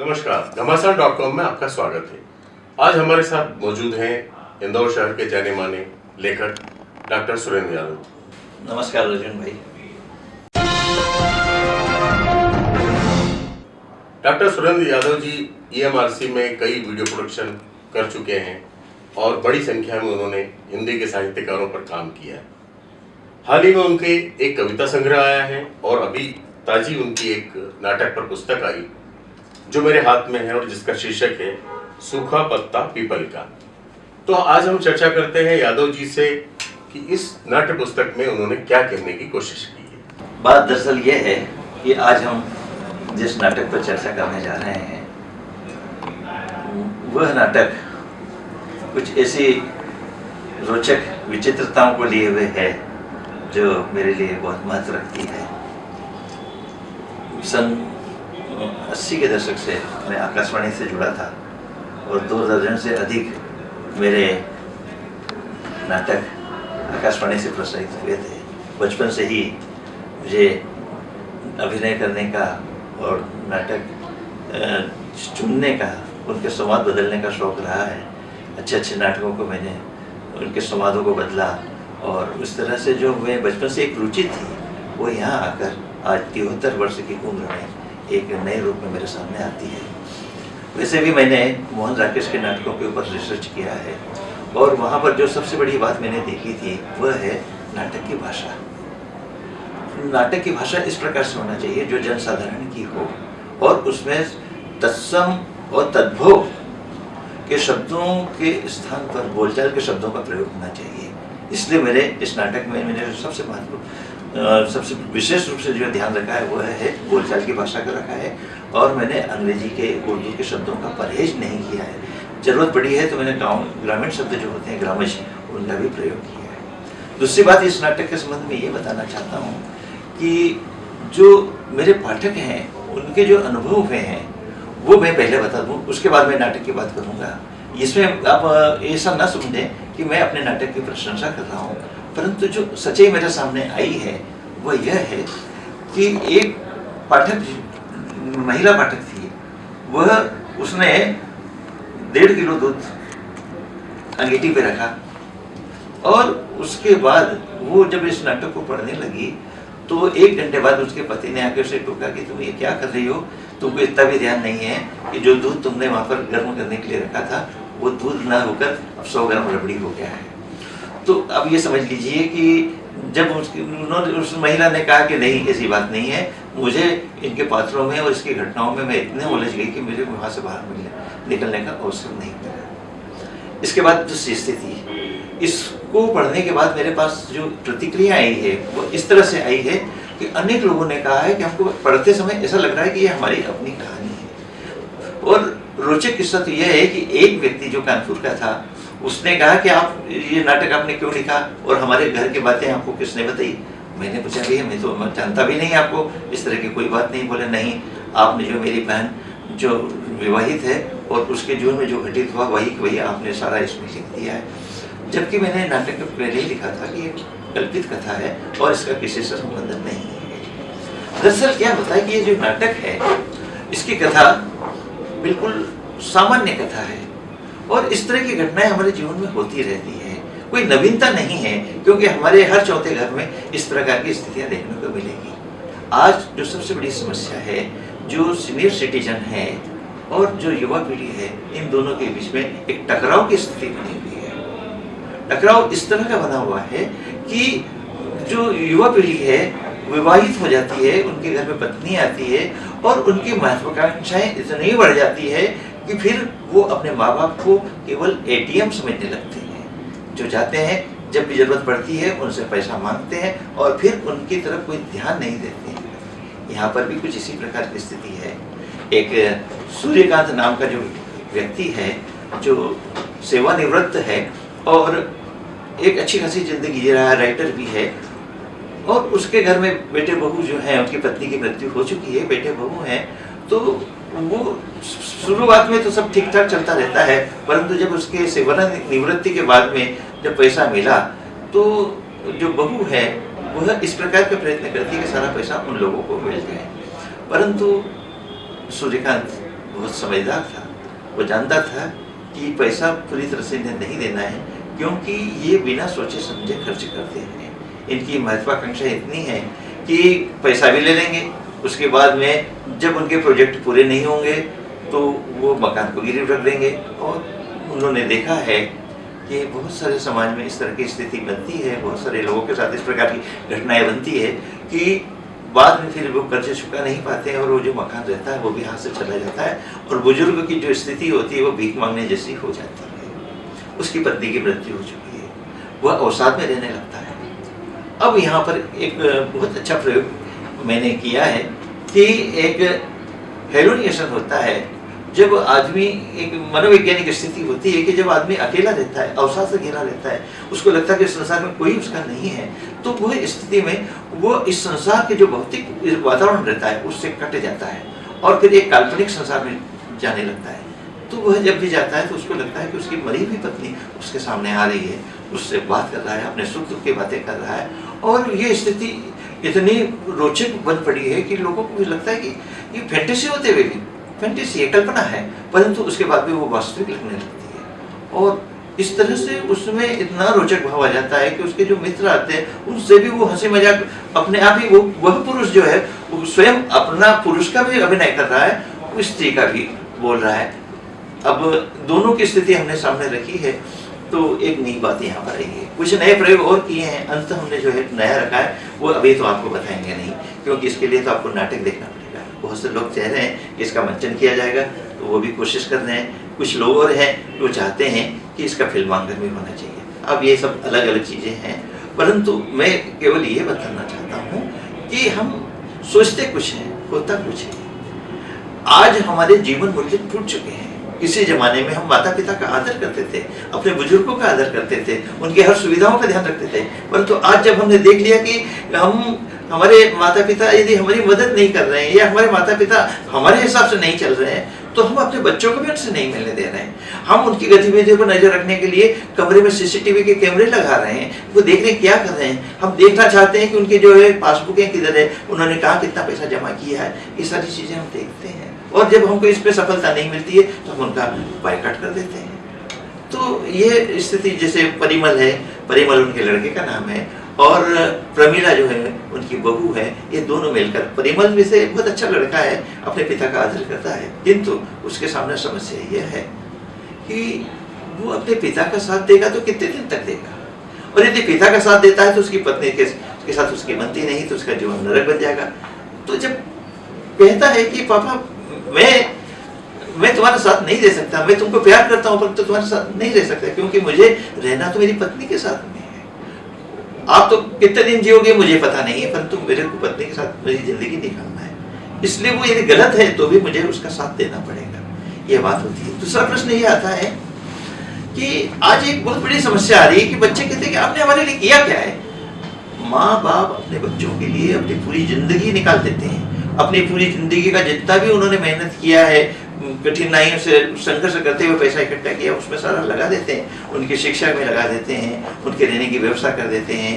नमस्कार घमासान dot com में आपका स्वागत है। आज हमारे साथ मौजूद हैं इंदौर शहर के जाने माने लेखक डॉक्टर सुरेंद्र यादव। नमस्कार अर्जुन भाई। डॉक्टर सुरेंद्र यादव जी ईएमआरसी में कई वीडियो प्रोडक्शन कर चुके हैं और बड़ी संख्या में उन्होंने हिंदी के साहित्यकारों पर काम किया है। हाल ही में उनके एक कविता संग्रह आया है और अभी ताजी उनकी एक नाटक पर पुस्तक आई जो मेरे हाथ में है और जिसका शीर्षक है, सूखा पत्ता पीपल का। तो आज हम चर्चा करते हैं यादव जी से कि इस नाट्य पुस्तक में उन्होंने क्या कहने की कोशिश की है। बात दरअसल ये है कि आज हम जिस नाटक पर चर्चा करने जा रहे हैं, वह नाटक कुछ ऐसी रोचक विचित्रताओं को लिए हुए है, जो मेरे लिए बहुत महत्व रखती है। सन अस्सी के दशक से मैं आकाशवाणी से जुड़ा था और दो दर्जन से अधिक मेरे नाटक आकाशवाणी से प्रसारित हुए थे। बचपन से ही मुझे अभिनय करने का और नाटक चुनने का, उनके संवाद बदलने का शौक रहा है। अच्छे अच्छे नाटकों को मैंने, उनके संवादों को बदला और उस तरह से जो मैं बचपन से एक रुचि थी, वो यहाँ आकर आज तिहत्तर वर्ष की उम्र में एक नए रूप में मेरे सामने आती है। वैसे भी मैंने मोहन राकेश के नाटकों के ऊपर रिसर्च किया है और वहाँ पर जो सबसे बड़ी बात मैंने देखी थी, वह है नाटक की भाषा। नाटक की भाषा इस प्रकार से होना चाहिए जो जनसाधारण की हो और उसमें तत्सम और तद्भव के शब्दों के स्थान पर बोलचाल के शब्दों का प्रयोग होना चाहिए। इसलिए मेरे इस नाटक में मैंने सबसे महत्व सबसे विशेष रूप से जो ध्यान रखा है वह है बोलचाल की भाषा का रखा है। और मैंने अंग्रेज़ी के, उर्दू के शब्दों का परहेज नहीं किया है। ज़रूरत पड़ी है तो मैंने गाँव, ग्रामीण शब्द जो होते हैं ग्रामज उनका भी प्रयोग किया है। दूसरी बात इस नाटक के संबंध में ये बताना चाहता हूँ कि जो मेरे पाठक हैं, उनके जो अनुभव हुए हैं, वो मैं पहले बता दूँ, उसके बाद मैं नाटक की बात करूँगा। इसमें आप ऐसा ना समझें कि मैं अपने नाटक की प्रशंसा कर रहा हूँ। परंतु जो सच्चाई मेरे सामने आई है, वह यह है कि एक पाठक, महिला पाठक थी। वह उसने डेढ़ किलो दूध अंगीठी पे रखा और उसके बाद वो जब इस नाटक को पढ़ने लगी तो एक घंटे बाद उसके पति ने आकर उसे टोका कि तुम ये क्या कर रही हो? तुमको इतना भी ध्यान नहीं है कि जो दूध तुमने वहाँ पर गर्म करने के लिए रखा था, वो दूध ना होकर अब सौ ग्राम रबड़ी हो गया है। तो अब ये समझ लीजिए कि जब उसकी, उन्होंने, उस महिला ने कहा कि नहीं, ऐसी बात नहीं है, मुझे इनके पात्रों में और इसकी घटनाओं में मैं इतने उलझ गई कि मुझे वहाँ से बाहर मिलने, निकलने का अवसर नहीं मिला। इसके बाद जो स्थिति, इसको पढ़ने के बाद मेरे पास जो प्रतिक्रिया आई है, वो इस तरह से आई है कि अनेक लोगों ने कहा है कि हमको पढ़ते समय ऐसा लग रहा है कि ये हमारी अपनी कहानी है। और रोचक किस्सा तो यह है कि एक व्यक्ति जो कानपुर का था उसने कहा कि आप ये नाटक आपने क्यों लिखा और हमारे घर की बातें आपको किसने बताई? मैंने पूछा, भैया, मैं तो जानता भी नहीं आपको। इस तरह की कोई बात नहीं। बोले, नहीं, आपने जो मेरी बहन जो विवाहित है और उसके जीवन में जो घटित हुआ, वही वही आपने सारा इसमें लिख दिया है। जबकि मैंने नाटक पहले ही लिखा था कि ये कल्पित कथा है और इसका किसी से संबंध नहीं है। दरअसल क्या होता है कि ये जो नाटक है, इसकी कथा बिल्कुल सामान्य कथा है। और इस तरह की घटनाएँ हमारे जीवन में होती रहती है। कोई नवीनता नहीं है, क्योंकि हमारे हर चौथे घर में इस प्रकार की स्थितियाँ देखने को मिलेगी। आज जो सबसे बड़ी समस्या है, जो सीनियर सिटीजन है और जो युवा पीढ़ी है, इन दोनों के बीच में एक टकराव की स्थिति बनी हुई है। टकराव इस तरह का बना हुआ है कि जो युवा पीढ़ी है, विवाहित हो जाती है, उनके घर में पत्नी आती है और उनकी महत्वाकांक्षाएँ इतनी बढ़ जाती है कि फिर वो अपने माँ बाप को केवल एटीएम समझने लगते हैं। जो जाते हैं, जब भी ज़रूरत पड़ती है, उनसे पैसा मांगते हैं और फिर उनकी तरफ़ कोई ध्यान नहीं देते हैं। यहाँ पर भी कुछ इसी प्रकार की स्थिति है। एक सूर्यकांत नाम का जो व्यक्ति है, जो सेवानिवृत्त है और एक अच्छी खासी ज़िंदगी जी रहा है राइटर भी है और उसके घर में बेटे बहू जो हैं, उनकी पत्नी की मृत्यु हो चुकी है, बेटे बहू हैं तो वो शुरुआत में तो सब ठीक ठाक चलता रहता है, परंतु जब उसके सेवा निवृत्ति के बाद में जब पैसा मिला तो जो बहू है, वह इस प्रकार के प्रयत्न करती है कि सारा पैसा उन लोगों को मिल जाए। परंतु सूर्यकांत बहुत समझदार था। वो जानता था कि पैसा पूरी तरह से इन्हें नहीं देना है, क्योंकि ये बिना सोचे समझे खर्च करते हैं। इनकी महत्वाकांक्षा इतनी है कि पैसा भी ले लेंगे उसके बाद में जब उनके प्रोजेक्ट पूरे नहीं होंगे तो वो मकान को गिरवी रख देंगे। और उन्होंने देखा है कि बहुत सारे समाज में इस तरह की स्थिति बनती है, बहुत सारे लोगों के साथ इस प्रकार की घटनाएँ बनती है कि बाद में फिर वो कर्जे चुका नहीं पाते हैं और वो जो मकान रहता है, वो भी हाथ से चला जाता है और बुज़ुर्ग की जो स्थिति होती है, वो भीख मांगने जैसी हो जाती है। उसकी पत्नी की मृत्यु हो चुकी है। वह अवसाद में रहने लगता है। अब यहाँ पर एक बहुत अच्छा प्रयोग मैंने किया है कि एक हेलोनिएशन होता है, जब आदमी एक मनोवैज्ञानिक स्थिति होती है कि जब आदमी अकेला रहता है, अवसाद से घिरा रहता है, उसको लगता है कि संसार में कोई उसका नहीं है तो वह स्थिति में वो इस संसार के जो भौतिक वातावरण रहता है, उससे कट जाता है और फिर एक काल्पनिक संसार में जाने लगता है। तो वह जब भी जाता है तो उसको लगता है कि उसकी मरी हुई पत्नी उसके सामने आ रही है, उससे बात कर रहा है, अपने सुख दुख की बातें कर रहा है और ये स्थिति इतनी रोचक बन पड़ी है कि लोगों को भी लगता है कि ये फैंटेसी होते हुए भी फैंटेसी है कल्पना है, परंतु उसके बाद भी वो वास्तविक लगने लगती है। और इस तरह से उसमें इतना रोचक भाव आ जाता है कि उसके जो मित्र आते हैं, उनसे भी वो हँसी मज़ाक अपने आप ही वो, वह पुरुष जो है, वो स्वयं अपना पुरुष का भी अभिनय कर रहा है स्त्री का भी बोल रहा है। अब दोनों की स्थिति हमने सामने रखी है। तो एक नई बात यहाँ पर आई है। कुछ नए प्रयोग और किए हैं। अंत हमने जो है नया रखा है, वो अभी तो आपको बताएँगे नहीं, क्योंकि इसके लिए तो आपको नाटक देखना पड़ेगा। बहुत से लोग चाह रहे हैं कि इसका मंचन किया जाएगा तो वो भी कोशिश कर रहे हैं। कुछ लोग और हैं जो चाहते हैं कि इसका फिल्मांकन भी होना चाहिए। अब ये सब अलग अलग चीज़ें हैं। परंतु मैं केवल ये बताना चाहता हूँ कि हम सोचते कुछ हैं, होता कुछ है। आज हमारे जीवन मूल्य टूट चुके हैं। किसी जमाने में हम माता पिता का आदर करते थे, अपने बुज़ुर्गों का आदर करते थे, उनके हर सुविधाओं का ध्यान रखते थे। परंतु तो आज जब हमने देख लिया कि हम, हमारे माता पिता यदि हमारी मदद नहीं कर रहे हैं या हमारे माता पिता हमारे हिसाब से नहीं चल रहे हैं तो हम अपने बच्चों को भी उनसे नहीं मिलने दे रहे हैं। हम उनकी गतिविधियों पर नज़र रखने के लिए कमरे में सीसीटीवी के कैमरे लगा रहे हैं, वो देख रहे क्या कर रहे हैं। हम देखना चाहते हैं कि उनके जो है पासबुकें किधर है, उन्होंने कहा कितना पैसा जमा किया है। ये सारी चीज़ें हम देखते हैं। और जब हमको इस पर सफलता नहीं मिलती है तो हम उनका बाइकआउट कर देते हैं। तो ये स्थिति जैसे परिमल है परिमल उनके लड़के का नाम है और प्रमीला जो है उनकी बहू है ये दोनों मिलकर परिमल में से बहुत अच्छा लड़का है अपने पिता का आदर करता है किंतु उसके सामने समस्या यह है कि वो अपने पिता का साथ देगा तो कितने दिन तक देगा? और यदि पिता का साथ देता है तो उसकी पत्नी के, के साथ उसकी बनती नहीं तो उसका जीवन नरक बन जाएगा। तो जब कहता है कि पापा मैं मैं तुम्हारा साथ नहीं दे सकता। मैं तुमको प्यार करता हूँ पर तो तुम्हारे साथ नहीं रह सकता, क्योंकि मुझे रहना तो मेरी पत्नी के साथ में है। आप तो कितने दिन जियोगे मुझे पता नहीं है परंतु मेरे को पत्नी के साथ मेरी ज़िंदगी निकालना है। इसलिए वो यदि गलत है तो भी मुझे उसका साथ देना पड़ेगा। ये बात होती है। दूसरा प्रश्न ये आता है कि आज एक बहुत बड़ी समस्या आ रही है कि बच्चे कहते हैं कि आपने हमारे लिए किया क्या है? माँ बाप अपने बच्चों के लिए अपनी पूरी ज़िंदगी निकाल देते हैं। अपनी पूरी ज़िंदगी का जितना भी उन्होंने मेहनत किया है, कठिनाइयों से, संघर्ष करते हुए पैसा इकट्ठा किया, उसमें सारा लगा देते हैं। उनकी शिक्षा में लगा देते हैं, उनके रहने की व्यवस्था कर देते हैं,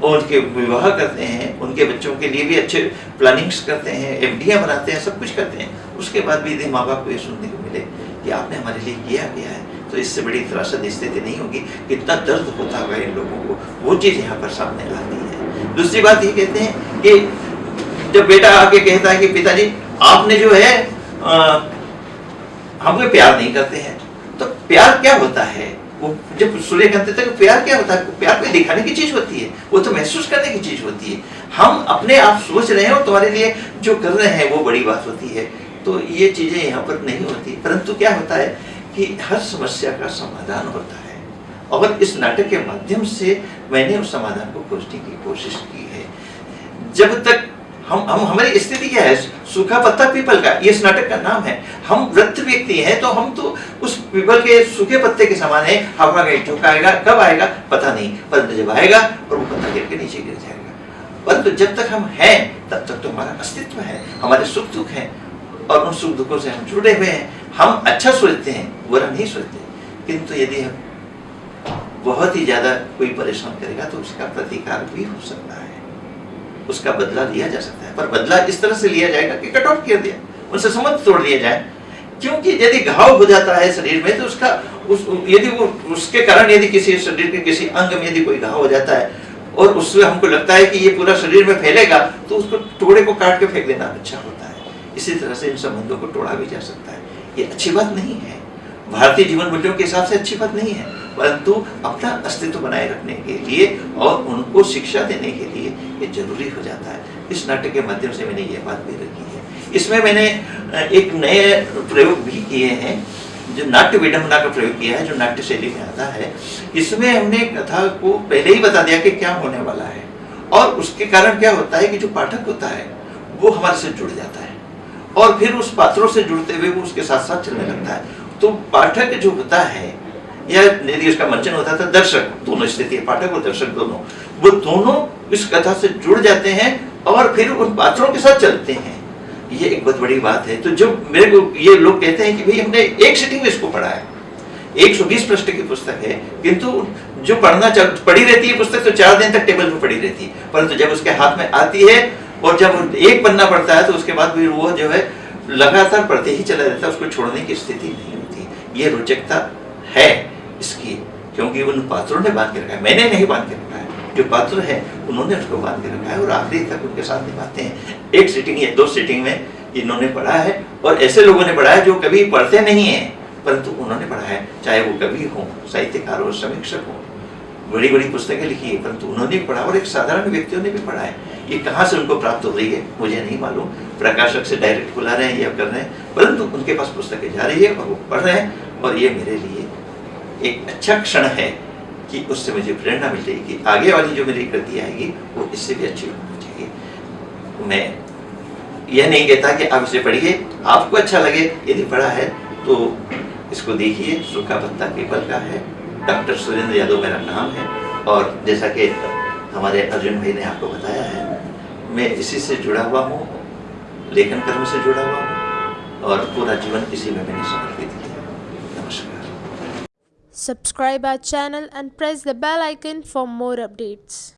और उनके विवाह करते हैं, उनके बच्चों के लिए भी अच्छे प्लानिंग्स करते हैं एफ़ बनाते हैं, सब कुछ करते हैं। उसके बाद भी यदि माँ बाप को ये सुनने को मिले कि आपने हमारे लिए किया गया है तो इससे बड़ी त्रासद, स्थिति नहीं होगी। कितना दर्द होता होगा इन लोगों को। वो चीज़ यहाँ पर सामने आती है। दूसरी बात ये कहते हैं कि जब बेटा आके कहता है कि पिताजी, आपने जो है हमको प्यार नहीं करते हैं। तो प्यार क्या होता है? वो जब सूर्य कहते थे प्यार क्या होता है? प्यार कोई दिखाने की चीज़ होती है, वो तो महसूस करने की चीज़ होती है। हम अपने आप सोच रहे हैं और तुम्हारे लिए जो कर रहे हैं, वो बड़ी बात होती है। तो ये चीज़ें यहाँ पर नहीं होती। परंतु क्या होता है कि हर समस्या का समाधान होता है। और इस नाटक के माध्यम से मैंने उस समाधान को खोजने की कोशिश की है। जब तक हम हम, हमारी स्थिति क्या है? सूखा पत्ता पीपल का, ये इस नाटक का नाम है। हम वृद्ध व्यक्ति हैं तो हम तो उस पीपल के सूखे पत्ते के समान है। हवा का झोंका आएगा, कब आएगा? पता नहीं। परंतु जब आएगा, और वो पत्ता गिर के नीचे गिर जाएगा। परंतु जब तक हम हैं, तब तक तो हमारा अस्तित्व है, हमारे सुख दुख है। और उन सुख दुखों से हम जुड़े हुए हैं। हम अच्छा सोचते हैं, बुरा नहीं सोचते। किंतु यदि हम बहुत ही ज़्यादा कोई परेशान करेगा तो उसका प्रतिकार भी हो सकता है। उसका बदला लिया जा सकता है। पर बदला इस तरह से लिया जाएगा कि कट ऑफ़ किया दिया। उनसे संबंध तोड़ दिया जाए। क्योंकि यदि घाव हो जाता है शरीर में तो उसका उस, यदि वो, उसके कारण यदि किसी शरीर के किसी अंग में यदि कोई घाव हो जाता है, और उससे हमको लगता है कि ये पूरा शरीर में फैलेगा तो उसको टुकड़े को काट के फेंक देना अच्छा होता है। इसी तरह से इन संबंधों को तोड़ा भी जा सकता है। ये अच्छी बात नहीं है। भारतीय जीवन मूल्यों के हिसाब से अच्छी बात नहीं है। परंतु अपना अस्तित्व बनाए रखने के लिए और उनको शिक्षा देने के लिए ये ज़रूरी हो जाता है। इस नाटक के माध्यम से मैंने ये बात भी रखी है। इसमें मैंने एक नए प्रयोग भी किए हैं, जो नाट्य विडम्बना का प्रयोग किया है, जो नाट्य शैली में आता है। इसमें हमने कथा को पहले ही बता दिया कि क्या होने वाला है। और उसके कारण क्या होता है कि जो पाठक होता है, वो हमारे से जुड़ जाता है। और फिर उस पात्रों से जुड़ते हुए वो उसके साथ साथ चलने लगता है। तो पाठक जो होता है या यदि उसका मंचन होता था, दर्शक, दोनों स्थिति, पाठक और दर्शक दोनों, वो दोनों इस कथा से जुड़ जाते हैं और फिर उन पात्रों के साथ चलते हैं। ये एक बहुत बड़ी बात है। तो जो मेरे को ये लोग कहते हैं कि भाई, हमने एक सिटिंग में इसको पढ़ा है। 120 पृष्ठ की पुस्तक है, किंतु जो पढ़ना पढ़ी रहती है पुस्तक तो चार दिन तक टेबल पर पढ़ी रहती है। परंतु जब उसके हाथ में आती है और जब एक पन्ना पढ़ता है तो उसके बाद फिर वो जो है, लगातार पढ़ते ही चला रहता है, उसको छोड़ने की स्थिति नहीं होती। ये रोचकता है। इसकी, क्योंकि उन पात्रों ने बाँध के रखा है। मैंने नहीं बाँध के रखा है। जो पात्र है, उन्होंने उसको बाँध के रखा है। और आखिरी तक उनके साथ निभाते हैं। एक सीटिंग या दो सीटिंग में इन्होंने पढ़ा है। और ऐसे लोगों ने पढ़ा है जो कभी पढ़ते नहीं है, परंतु उन्होंने पढ़ा है। चाहे वो कवि हो, साहित्यकार हो, समीक्षक हो बड़ी बड़ी पुस्तकें लिखी है, परंतु उन्होंने भी पढ़ा और एक साधारण व्यक्तियों ने भी पढ़ा है। ये कहाँ से उनको प्राप्त हो रही है, मुझे नहीं मालूम। प्रकाशक से डायरेक्ट बुला रहे हैं या कर रहे हैं, परंतु उनके पास पुस्तकें जा रही है और वो पढ़ रहे हैं। और ये मेरे लिए एक अच्छा क्षण है कि उससे मुझे प्रेरणा मिल जाएगी आगे वाली जो मेरी कृति आएगी, वो इससे भी अच्छी होनी चाहिए मैं यह नहीं कहता कि आप इसे पढ़िए, आपको अच्छा लगे, यदि पढ़ा है तो इसको देखिए, सूखा पत्ता पीपल का है। डॉक्टर सुरेंद्र यादव मेरा नाम है, और जैसा कि हमारे अर्जुन भाई ने आपको बताया है, मैं इसी से जुड़ा हुआ हूँ, लेखन कर्म से जुड़ा हुआ हूँ, और पूरा जीवन इसी में मैंने समर्पित Subscribe our channel and press the bell icon for more updates.